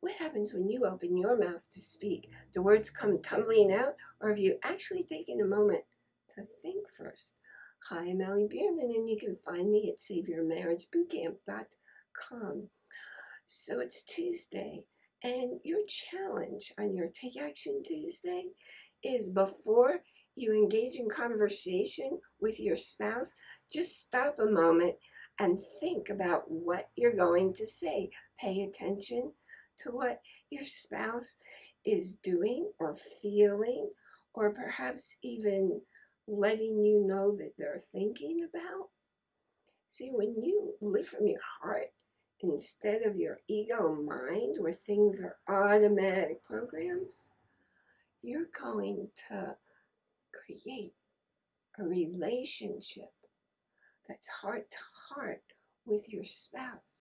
What happens when you open your mouth to speak? The words come tumbling out, or have you actually taken a moment to think first? Hi, I'm Allie Bierman, and you can find me at SaveYourMarriageBootcamp.com. So it's Tuesday, and your challenge on your Take Action Tuesday is before you engage in conversation with your spouse, just stop a moment and think about what you're going to say. Pay attention to what your spouse is doing or feeling, or perhaps even letting you know that they're thinking about. See, when you live from your heart instead of your ego mind, where things are automatic programs, you're going to create a relationship that's heart to heart with your spouse.